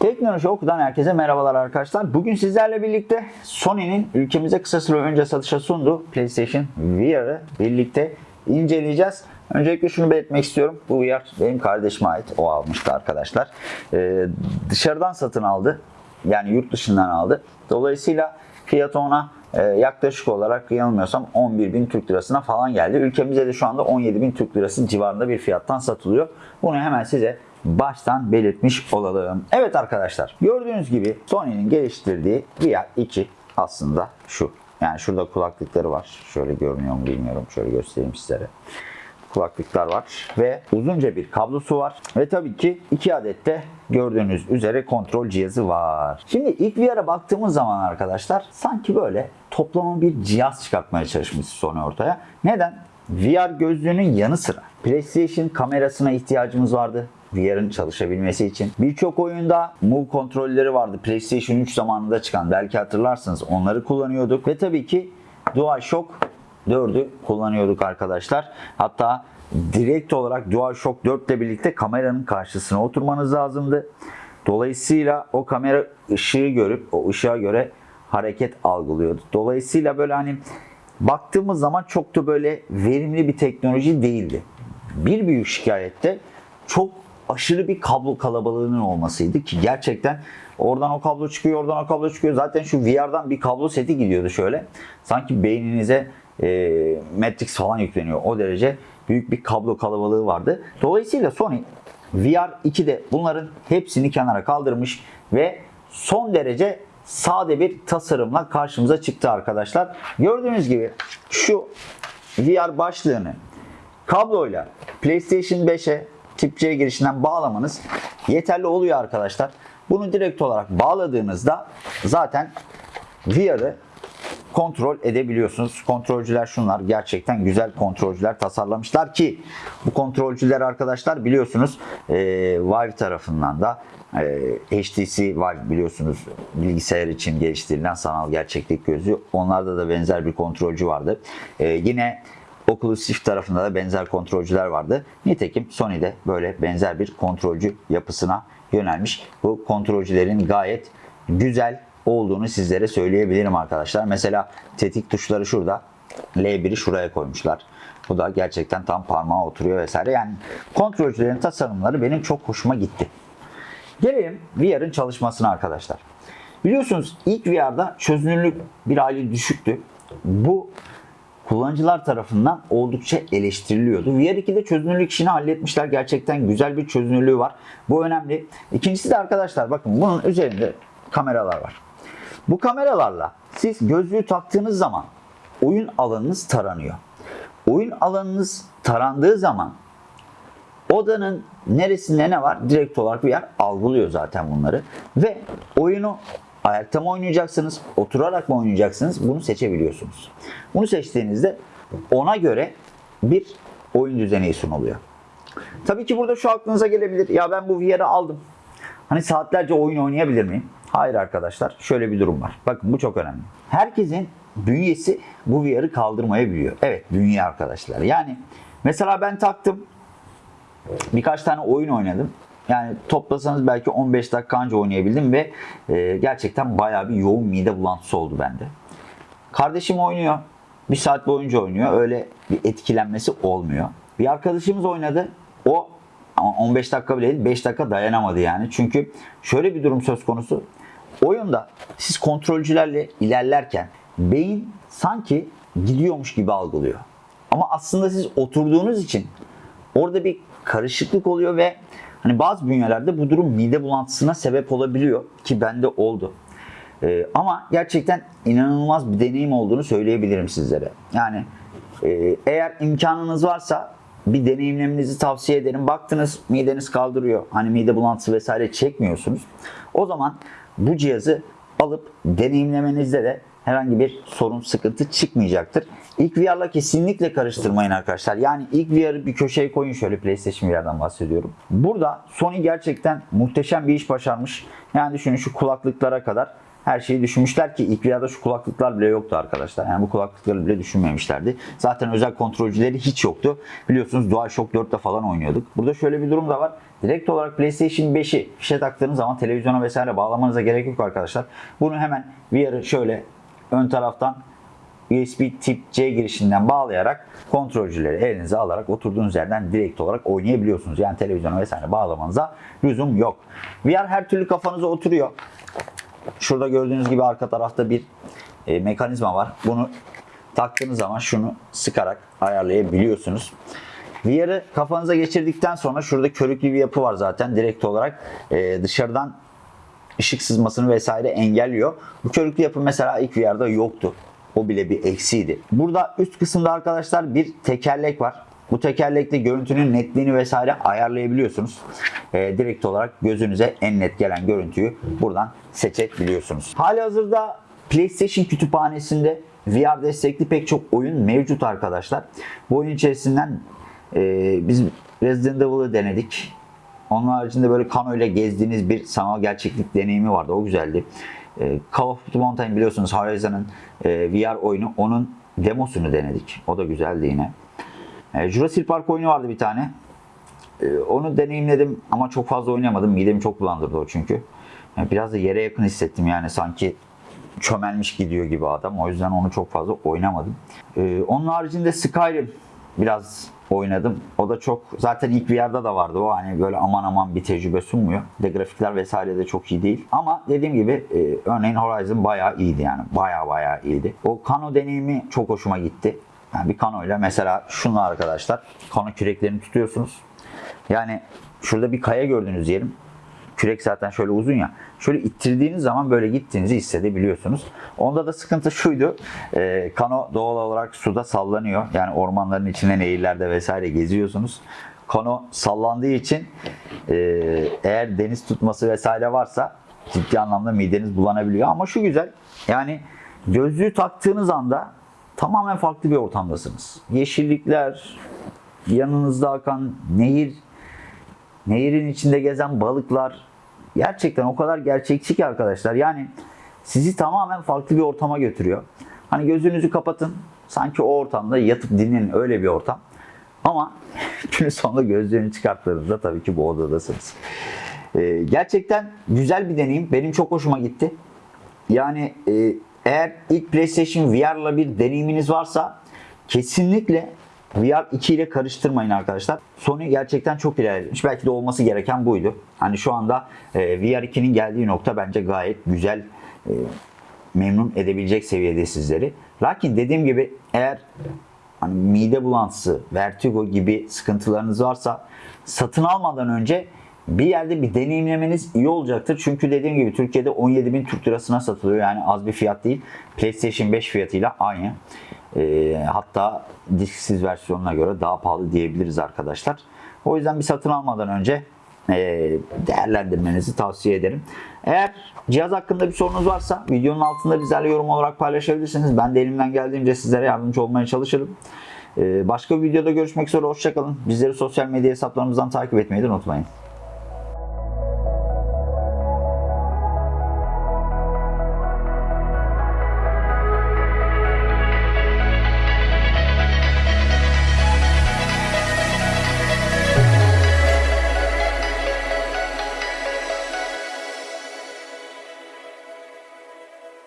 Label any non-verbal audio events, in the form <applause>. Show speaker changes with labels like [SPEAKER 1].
[SPEAKER 1] Teknoloji Oku'dan herkese merhabalar arkadaşlar. Bugün sizlerle birlikte Sony'nin ülkemize kısa süre önce satışa sunduğu PlayStation VR'ı birlikte inceleyeceğiz. Öncelikle şunu belirtmek istiyorum. Bu VR benim kardeşime ait. O almıştı arkadaşlar. Ee, dışarıdan satın aldı. Yani yurt dışından aldı. Dolayısıyla fiyatı ona e, yaklaşık olarak yanılmıyorsam 11 bin Türk lirasına falan geldi. Ülkemizde de şu anda 17 bin Türk lirası civarında bir fiyattan satılıyor. Bunu hemen size baştan belirtmiş olalım. Evet arkadaşlar gördüğünüz gibi Sony'nin geliştirdiği VR 2 aslında şu. Yani şurada kulaklıkları var. Şöyle görünüyor mu bilmiyorum. Şöyle göstereyim sizlere kulaklıklar var ve uzunca bir kablosu var ve tabii ki iki adet de gördüğünüz üzere kontrol cihazı var. Şimdi ilk VR'a baktığımız zaman arkadaşlar sanki böyle toplama bir cihaz çıkartmaya çalışmış Sony ortaya. Neden? VR gözlüğünün yanı sıra PlayStation kamerasına ihtiyacımız vardı. VR'ın çalışabilmesi için. Birçok oyunda Move kontrolleri vardı. PlayStation 3 zamanında çıkan. Belki hatırlarsınız onları kullanıyorduk. Ve tabii ki DualShock 4'ü kullanıyorduk arkadaşlar. Hatta direkt olarak DualShock 4 ile birlikte kameranın karşısına oturmanız lazımdı. Dolayısıyla o kamera ışığı görüp o ışığa göre hareket algılıyordu. Dolayısıyla böyle hani baktığımız zaman çok da böyle verimli bir teknoloji değildi. Bir büyük şikayette çok aşırı bir kablo kalabalığının olmasıydı ki gerçekten oradan o kablo çıkıyor, oradan o kablo çıkıyor. Zaten şu VR'dan bir kablo seti gidiyordu şöyle. Sanki beyninize e, Matrix falan yükleniyor. O derece büyük bir kablo kalabalığı vardı. Dolayısıyla Sony VR 2'de bunların hepsini kenara kaldırmış ve son derece sade bir tasarımla karşımıza çıktı arkadaşlar. Gördüğünüz gibi şu VR başlığını kabloyla PlayStation 5'e tip C girişinden bağlamanız yeterli oluyor arkadaşlar. Bunu direkt olarak bağladığınızda zaten VR'ı kontrol edebiliyorsunuz. Kontrolcüler şunlar. Gerçekten güzel kontrolcüler tasarlamışlar ki bu kontrolcüler arkadaşlar biliyorsunuz e, Valve tarafından da e, HTC Valve biliyorsunuz bilgisayar için geliştirilen sanal gerçeklik gözü. Onlarda da benzer bir kontrolcü vardı. E, yine Oculus Rift tarafında da benzer kontrolcüler vardı. Nitekim Sony'de böyle benzer bir kontrolcü yapısına yönelmiş. Bu kontrolcülerin gayet güzel olduğunu sizlere söyleyebilirim arkadaşlar. Mesela tetik tuşları şurada. L1'i şuraya koymuşlar. Bu da gerçekten tam parmağa oturuyor vesaire. Yani kontrolcülerin tasarımları benim çok hoşuma gitti. Gelelim VR'ın çalışmasına arkadaşlar. Biliyorsunuz ilk VR'da çözünürlük bir hali düşüktü. Bu kullanıcılar tarafından oldukça eleştiriliyordu. VR2'de çözünürlük işini halletmişler. Gerçekten güzel bir çözünürlüğü var. Bu önemli. İkincisi de arkadaşlar bakın bunun üzerinde kameralar var. Bu kameralarla siz gözlüğü taktığınız zaman oyun alanınız taranıyor. Oyun alanınız tarandığı zaman odanın neresinde ne var direkt olarak bir yer algılıyor zaten bunları. Ve oyunu ayakta mı oynayacaksınız, oturarak mı oynayacaksınız bunu seçebiliyorsunuz. Bunu seçtiğinizde ona göre bir oyun düzeni sunuluyor. Tabii ki burada şu aklınıza gelebilir. Ya ben bu VR'ı aldım. Hani saatlerce oyun oynayabilir miyim? Hayır arkadaşlar. Şöyle bir durum var. Bakın bu çok önemli. Herkesin bünyesi bu VR'ı kaldırmayabiliyor. Evet bünye arkadaşlar. Yani mesela ben taktım. Birkaç tane oyun oynadım. Yani toplasanız belki 15 dakika önce oynayabildim ve e, gerçekten bayağı bir yoğun mide bulantısı oldu bende. Kardeşim oynuyor. Bir saat boyunca oynuyor. Öyle bir etkilenmesi olmuyor. Bir arkadaşımız oynadı. O ama 15 dakika bile değil 5 dakika dayanamadı yani. Çünkü şöyle bir durum söz konusu. Oyunda siz kontrolcülerle ilerlerken beyin sanki gidiyormuş gibi algılıyor. Ama aslında siz oturduğunuz için orada bir karışıklık oluyor ve hani bazı bünyelerde bu durum mide bulantısına sebep olabiliyor ki bende oldu. Ee, ama gerçekten inanılmaz bir deneyim olduğunu söyleyebilirim sizlere. Yani e, eğer imkanınız varsa bir deneyimlemenizi tavsiye ederim. Baktınız mideniz kaldırıyor. Hani mide bulantısı vesaire çekmiyorsunuz. O zaman bu cihazı alıp deneyimlemenizde de herhangi bir sorun, sıkıntı çıkmayacaktır. İlk VR'la kesinlikle karıştırmayın arkadaşlar. Yani ilk VR'ı bir köşeye koyun şöyle PlayStation VR'dan bahsediyorum. Burada Sony gerçekten muhteşem bir iş başarmış. Yani düşünün şu kulaklıklara kadar her şeyi düşünmüşler ki ilk VR'da şu kulaklıklar bile yoktu arkadaşlar. Yani bu kulaklıkları bile düşünmemişlerdi. Zaten özel kontrolcüleri hiç yoktu. Biliyorsunuz DualShock 4'te falan oynuyorduk. Burada şöyle bir durum da var. Direkt olarak PlayStation 5'i fişe taktığınız zaman televizyona vesaire bağlamanıza gerek yok arkadaşlar. Bunu hemen VR'ı şöyle ön taraftan USB tip C girişinden bağlayarak kontrolcüleri elinize alarak oturduğunuz yerden direkt olarak oynayabiliyorsunuz. Yani televizyona vesaire bağlamanıza lüzum yok. VR her türlü kafanıza oturuyor. Şurada gördüğünüz gibi arka tarafta bir e, mekanizma var. Bunu taktığınız zaman şunu sıkarak ayarlayabiliyorsunuz. VR'ı kafanıza geçirdikten sonra şurada körüklü bir yapı var zaten direkt olarak e, dışarıdan ışık sızmasını vesaire engelliyor. Bu körüklü yapı mesela ilk VR'da yoktu. O bile bir eksiydi. Burada üst kısımda arkadaşlar bir tekerlek var. Bu tekerlekte görüntünün netliğini vesaire ayarlayabiliyorsunuz. Ee, direkt olarak gözünüze en net gelen görüntüyü buradan seçebiliyorsunuz. Hali hazırda PlayStation kütüphanesinde VR destekli pek çok oyun mevcut arkadaşlar. Bu oyun içerisinden e, biz Resident Evil'ı denedik. Onun haricinde böyle kano ile gezdiğiniz bir sanal gerçeklik deneyimi vardı. O güzeldi. Ee, Call of Duty Mountain biliyorsunuz Horizon'ın e, VR oyunu. Onun demosunu denedik. O da güzeldi yine. Ee, Jurassic Park oyunu vardı bir tane. Ee, Onu deneyimledim ama çok fazla oynamadım. Midemi çok bulandırdı o çünkü. Biraz da yere yakın hissettim yani sanki çömelmiş gidiyor gibi adam. O yüzden onu çok fazla oynamadım. Ee, onun haricinde Skyrim biraz oynadım. O da çok zaten ilk VR'da da vardı o hani böyle aman aman bir tecrübe sunmuyor. De grafikler vesaire de çok iyi değil. Ama dediğim gibi e, örneğin Horizon bayağı iyiydi yani. Bayağı bayağı iyiydi. O kano deneyimi çok hoşuma gitti. Yani bir kanoyla mesela şunla arkadaşlar kano küreklerini tutuyorsunuz. Yani şurada bir kaya gördüğünüz diyelim. Kürek zaten şöyle uzun ya. Şöyle ittirdiğiniz zaman böyle gittiğinizi hissedebiliyorsunuz. Onda da sıkıntı şuydu. E, kano doğal olarak suda sallanıyor. Yani ormanların içinde nehirlerde vesaire geziyorsunuz. Kano sallandığı için e, eğer deniz tutması vesaire varsa ciddi anlamda mideniz bulanabiliyor. Ama şu güzel. Yani gözlüğü taktığınız anda tamamen farklı bir ortamdasınız. Yeşillikler, yanınızda akan nehir, nehirin içinde gezen balıklar gerçekten o kadar gerçekçi ki arkadaşlar. Yani sizi tamamen farklı bir ortama götürüyor. Hani gözünüzü kapatın. Sanki o ortamda yatıp dinlenin öyle bir ortam. Ama <laughs> günün sonunda gözlerini çıkarttığınızda tabii ki bu odadasınız. Ee, gerçekten güzel bir deneyim. Benim çok hoşuma gitti. Yani e, eğer ilk PlayStation VR'la bir deneyiminiz varsa kesinlikle VR 2 ile karıştırmayın arkadaşlar. Sony gerçekten çok ilerlemiş. Belki de olması gereken buydu. Hani şu anda e, VR 2'nin geldiği nokta bence gayet güzel e, memnun edebilecek seviyede sizleri. Lakin dediğim gibi eğer hani mide bulantısı, vertigo gibi sıkıntılarınız varsa satın almadan önce bir yerde bir deneyimlemeniz iyi olacaktır. Çünkü dediğim gibi Türkiye'de 17.000 Türk lirasına satılıyor. Yani az bir fiyat değil. PlayStation 5 fiyatıyla aynı. Ee, hatta disksiz versiyonuna göre daha pahalı diyebiliriz arkadaşlar. O yüzden bir satın almadan önce e, değerlendirmenizi tavsiye ederim. Eğer cihaz hakkında bir sorunuz varsa videonun altında bizlerle yorum olarak paylaşabilirsiniz. Ben de elimden geldiğince sizlere yardımcı olmaya çalışırım. Ee, Başka bir videoda görüşmek üzere. Hoşçakalın. Bizleri sosyal medya hesaplarımızdan takip etmeyi de unutmayın.